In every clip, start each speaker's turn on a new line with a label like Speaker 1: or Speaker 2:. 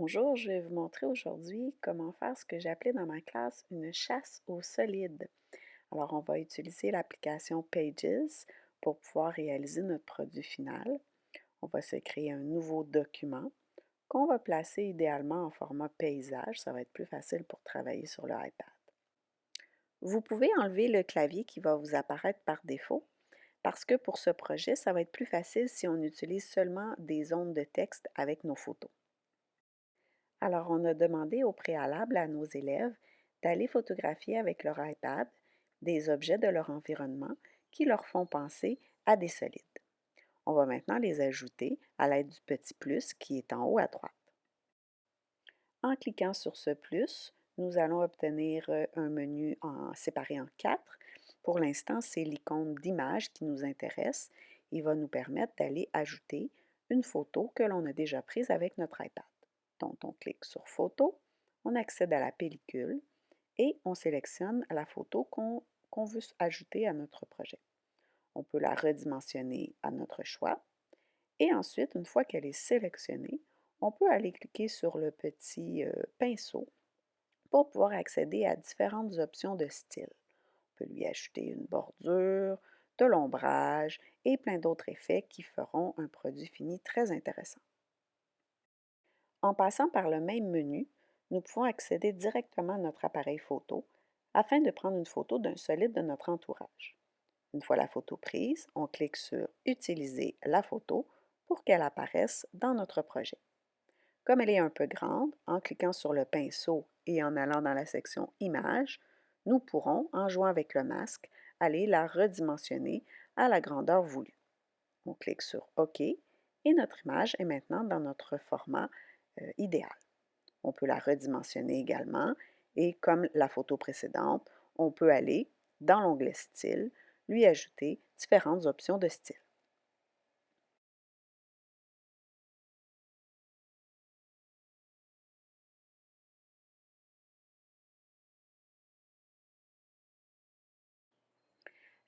Speaker 1: Bonjour, je vais vous montrer aujourd'hui comment faire ce que appelé dans ma classe une chasse aux solides. Alors, on va utiliser l'application Pages pour pouvoir réaliser notre produit final. On va se créer un nouveau document qu'on va placer idéalement en format paysage. Ça va être plus facile pour travailler sur le iPad. Vous pouvez enlever le clavier qui va vous apparaître par défaut parce que pour ce projet, ça va être plus facile si on utilise seulement des zones de texte avec nos photos. Alors, on a demandé au préalable à nos élèves d'aller photographier avec leur iPad des objets de leur environnement qui leur font penser à des solides. On va maintenant les ajouter à l'aide du petit plus qui est en haut à droite. En cliquant sur ce plus, nous allons obtenir euh, un menu en, séparé en quatre. Pour l'instant, c'est l'icône d'image qui nous intéresse. Il va nous permettre d'aller ajouter une photo que l'on a déjà prise avec notre iPad. Donc, on clique sur Photo, on accède à la pellicule et on sélectionne la photo qu'on veut ajouter à notre projet. On peut la redimensionner à notre choix. Et ensuite, une fois qu'elle est sélectionnée, on peut aller cliquer sur le petit euh, pinceau pour pouvoir accéder à différentes options de style. On peut lui ajouter une bordure, de l'ombrage et plein d'autres effets qui feront un produit fini très intéressant. En passant par le même menu, nous pouvons accéder directement à notre appareil photo afin de prendre une photo d'un solide de notre entourage. Une fois la photo prise, on clique sur « Utiliser la photo » pour qu'elle apparaisse dans notre projet. Comme elle est un peu grande, en cliquant sur le pinceau et en allant dans la section « Images », nous pourrons, en jouant avec le masque, aller la redimensionner à la grandeur voulue. On clique sur « OK » et notre image est maintenant dans notre format euh, idéal. On peut la redimensionner également et comme la photo précédente, on peut aller dans l'onglet Style, lui ajouter différentes options de style.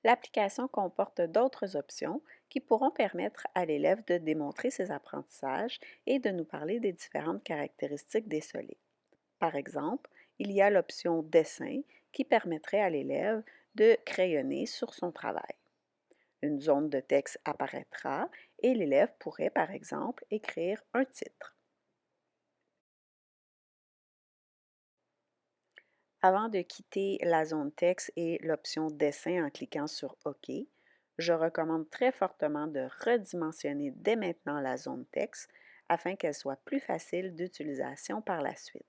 Speaker 1: L'application comporte d'autres options qui pourront permettre à l'élève de démontrer ses apprentissages et de nous parler des différentes caractéristiques des solides. Par exemple, il y a l'option Dessin qui permettrait à l'élève de crayonner sur son travail. Une zone de texte apparaîtra et l'élève pourrait, par exemple, écrire un titre. Avant de quitter la zone texte et l'option dessin en cliquant sur OK, je recommande très fortement de redimensionner dès maintenant la zone texte afin qu'elle soit plus facile d'utilisation par la suite.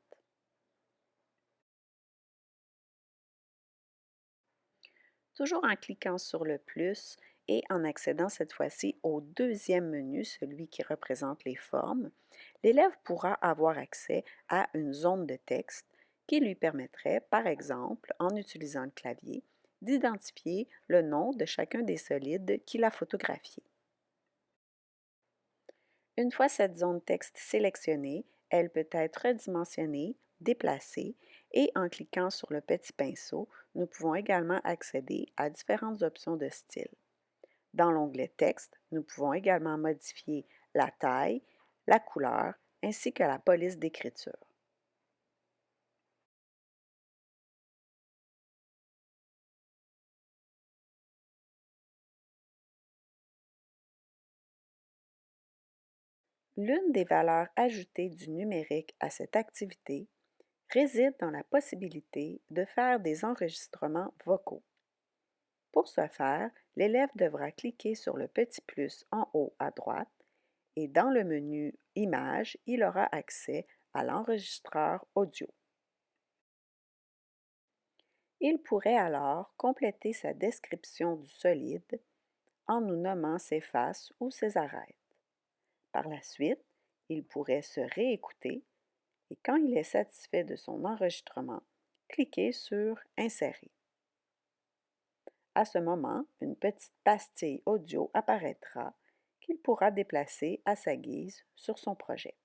Speaker 1: Toujours en cliquant sur le plus et en accédant cette fois-ci au deuxième menu, celui qui représente les formes, l'élève pourra avoir accès à une zone de texte qui lui permettrait, par exemple, en utilisant le clavier, d'identifier le nom de chacun des solides qu'il a photographiés. Une fois cette zone texte sélectionnée, elle peut être redimensionnée, déplacée et en cliquant sur le petit pinceau, nous pouvons également accéder à différentes options de style. Dans l'onglet Texte, nous pouvons également modifier la taille, la couleur ainsi que la police d'écriture. L'une des valeurs ajoutées du numérique à cette activité réside dans la possibilité de faire des enregistrements vocaux. Pour ce faire, l'élève devra cliquer sur le petit plus en haut à droite et dans le menu Images, il aura accès à l'enregistreur audio. Il pourrait alors compléter sa description du solide en nous nommant ses faces ou ses arêtes. Par la suite, il pourrait se réécouter et quand il est satisfait de son enregistrement, cliquer sur Insérer. À ce moment, une petite pastille audio apparaîtra qu'il pourra déplacer à sa guise sur son projet.